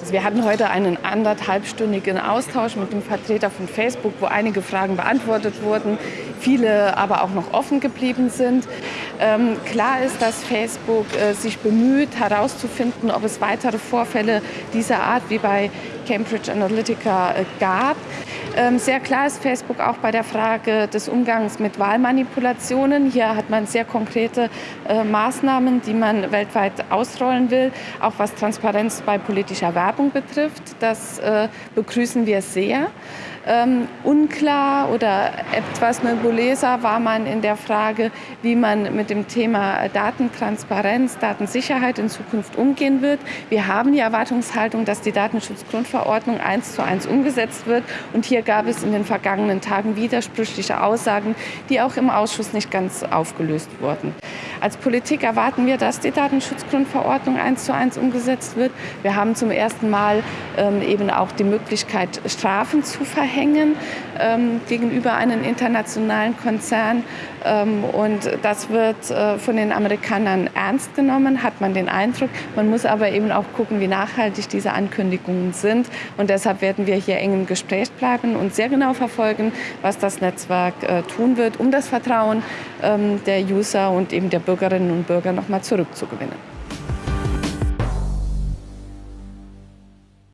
Also wir hatten heute einen anderthalbstündigen Austausch mit dem Vertreter von Facebook, wo einige Fragen beantwortet wurden, viele aber auch noch offen geblieben sind. Ähm, klar ist, dass Facebook äh, sich bemüht, herauszufinden, ob es weitere Vorfälle dieser Art wie bei Cambridge Analytica äh, gab. Ähm, sehr klar ist Facebook auch bei der Frage des Umgangs mit Wahlmanipulationen. Hier hat man sehr konkrete äh, Maßnahmen, die man weltweit ausrollen will, auch was Transparenz bei politischer Werbung betrifft. Das äh, begrüßen wir sehr. Ähm, unklar oder etwas nebuläser war man in der Frage, wie man mit dem Thema Datentransparenz, Datensicherheit in Zukunft umgehen wird. Wir haben die Erwartungshaltung, dass die Datenschutzgrundverordnung eins zu eins umgesetzt wird. Und hier gab es in den vergangenen Tagen widersprüchliche Aussagen, die auch im Ausschuss nicht ganz aufgelöst wurden. Als Politik erwarten wir, dass die Datenschutzgrundverordnung eins zu eins umgesetzt wird. Wir haben zum ersten Mal ähm, eben auch die Möglichkeit, Strafen zu verhängen ähm, gegenüber einem internationalen Konzern. Ähm, und das wird äh, von den Amerikanern ernst genommen, hat man den Eindruck. Man muss aber eben auch gucken, wie nachhaltig diese Ankündigungen sind. Und deshalb werden wir hier eng im Gespräch bleiben und sehr genau verfolgen, was das Netzwerk äh, tun wird, um das Vertrauen ähm, der User und eben der Bürgerinnen und Bürger noch mal zurückzugewinnen.